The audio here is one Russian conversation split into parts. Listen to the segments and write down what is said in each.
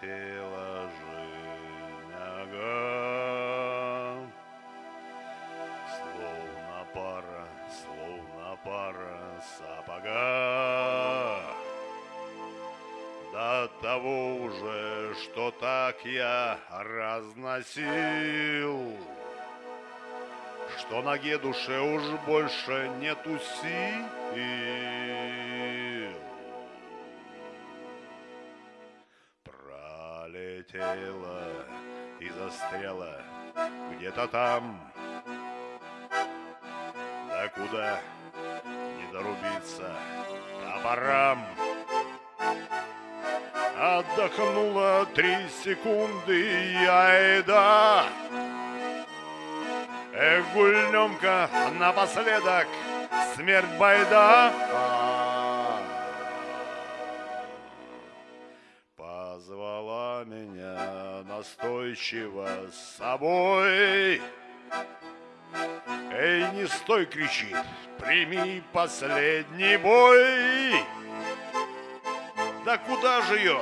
Пролетела жизнь, ага. Словно пара, словно пара сапога. До того уже, что так я разносил, Что ноге душе уж больше нету сил. Пролетела и застряла где-то там, Да куда не дорубиться топорам. Отдохнула три секунды, я и да. Эх, гульнемка, напоследок, смерть байда. Меня настойчиво с собой. Эй, не стой, кричит, прими последний бой. Да куда же ее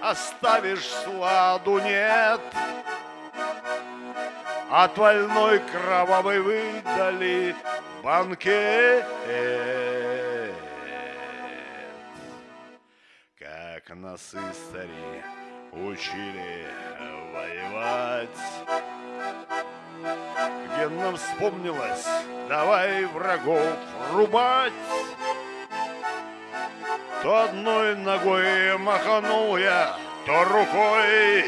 оставишь, сладу нет? От вольной кровавой выдали банкет. Как нас истори учили воевать. Где нам вспомнилось, давай врагов рубать. То одной ногой маханул я, то рукой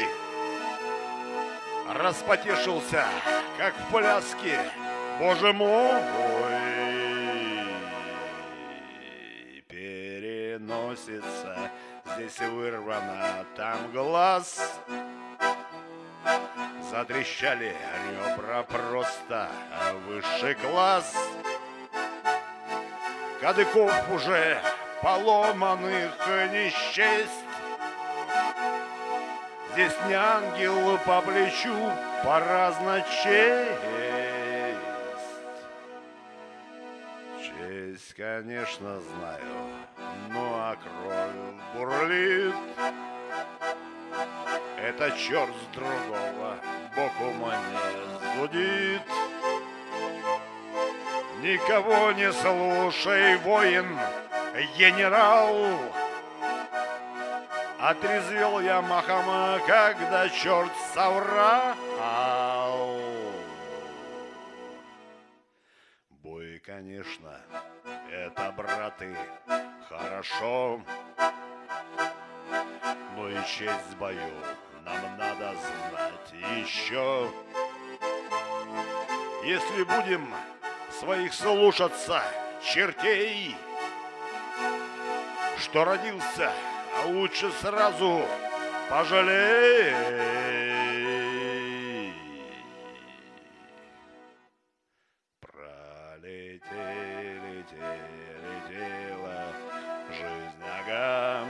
Распотешился, как в пляске, боже мой Переносится, здесь вырвано, там глаз Затрещали ребра просто высший класс Кадыков уже поломанных не счесть. Здесь не ангел по плечу, поразно честь. Честь, конечно, знаю, ну а кровь бурлит. Это черт с другого боку мне зудит. Никого не слушай, воин, генерал. Отрезвел я махом, когда черт соврал. Бой, конечно, это, браты, хорошо. Но и честь в бою нам надо знать еще. Если будем своих слушаться, чертей, что родился, а лучше сразу пожалей. Пролетели, летела жизнь нога.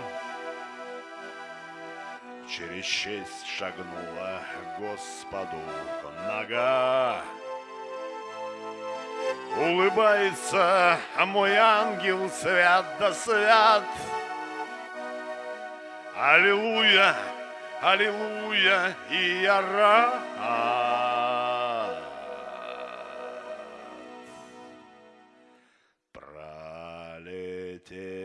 Через честь шагнула Господу нога. Улыбается мой ангел свят да свят. Аллилуйя, аллилуйя, и я рад. Пролетели, летели,